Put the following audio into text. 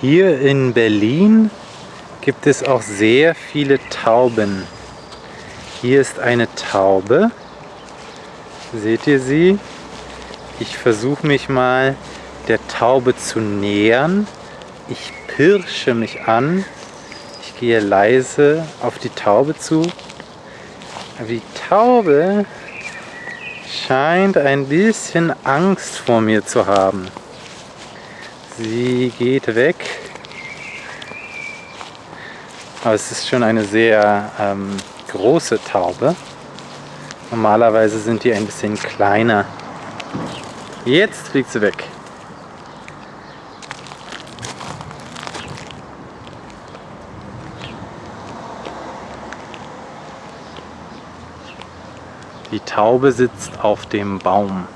Hier in Berlin gibt es auch sehr viele Tauben. Hier ist eine Taube. Seht ihr sie? Ich versuche mich mal der Taube zu nähern. Ich pirsche mich an. Ich gehe leise auf die Taube zu. Die Taube scheint ein bisschen Angst vor mir zu haben. Sie geht weg. Aber es ist schon eine sehr ähm, große Taube. Normalerweise sind die ein bisschen kleiner. Jetzt fliegt sie weg. Die Taube sitzt auf dem Baum.